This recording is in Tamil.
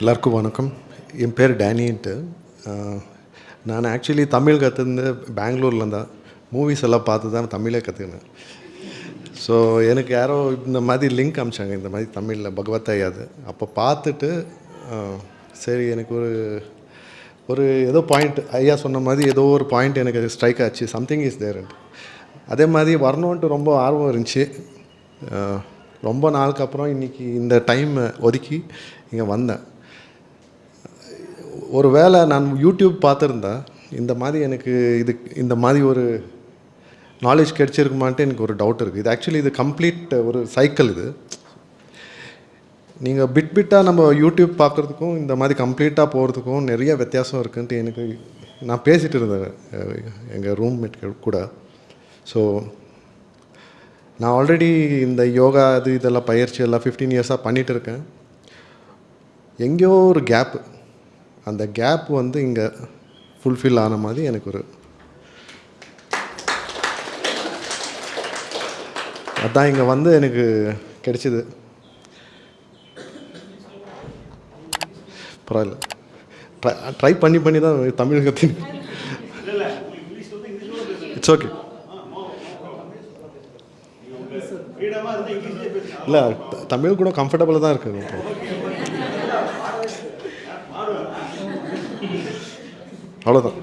எல்லாருக்கும் வணக்கம். என் பேர் டேனின்ட்டு. நான் ஆக்சுவலி தமிழ் கற்றுருந்து பெங்களூரில் தான். மூவிஸ் எல்லாம் பார்த்து தான் தமிழே கற்றுக்கினேன் ஸோ எனக்கு யாரோ இந்த மாதிரி லிங்க் அமிச்சாங்க. இந்த மாதிரி தமிழில் பகவத் ஐயாது அப்போ பார்த்துட்டு சரி எனக்கு ஒரு ஒரு ஏதோ பாயிண்ட் ஐயா சொன்ன மாதிரி ஏதோ ஒரு பாயிண்ட் எனக்கு ஸ்ட்ரைக் ஆச்சு. சம்திங் இஸ் தேர்ன்ட்டு அதே மாதிரி வரணுன்ட்டு ரொம்ப ஆர்வம் இருந்துச்சு. ரொம்ப நாளுக்கு அப்புறம் இன்றைக்கி இந்த டைம் ஒதுக்கி இங்கே வந்தேன். ஒரு வேளை நான் யூடியூப் பார்த்துருந்தேன் இந்த மாதிரி எனக்கு இது இந்த மாதிரி ஒரு நாலேஜ் கிடச்சிருக்குமான்ட்டு எனக்கு ஒரு டவுட் இருக்குது இது ஆக்சுவலி இது கம்ப்ளீட் ஒரு சைக்கிள் இது. நீங்கள் பிட் பிட்டாக நம்ம யூடியூப் பார்க்குறதுக்கும் இந்த மாதிரி கம்ப்ளீட்டாக போகிறதுக்கும் நிறைய வித்தியாசம் இருக்குன்ட்டு எனக்கு நான் பேசிகிட்டு இருந்தேன் எங்கள் ரூம்மேட் கூட. ஸோ நான் ஆல்ரெடி இந்த யோகா இது இதெல்லாம் பயிற்சி எல்லாம் ஃபிஃப்டீன் இயர்ஸாக பண்ணிகிட்டு இருக்கேன். எங்கேயோ ஒரு கேப்பு அந்த கேப் வந்து இங்கே ஃபுல்ஃபில் ஆன மாதிரி எனக்கு ஒரு அதான் இங்கே வந்து எனக்கு கிடைச்சிது. பரவாயில்ல. ட்ரை ட்ரை பண்ணி பண்ணி தான் தமிழ் கற்று இட்ஸ் ஓகே இல்லை தமிழ் கூட கம்ஃபர்டபுளாக தான் இருக்குது இப்போ அவ்வளோதான்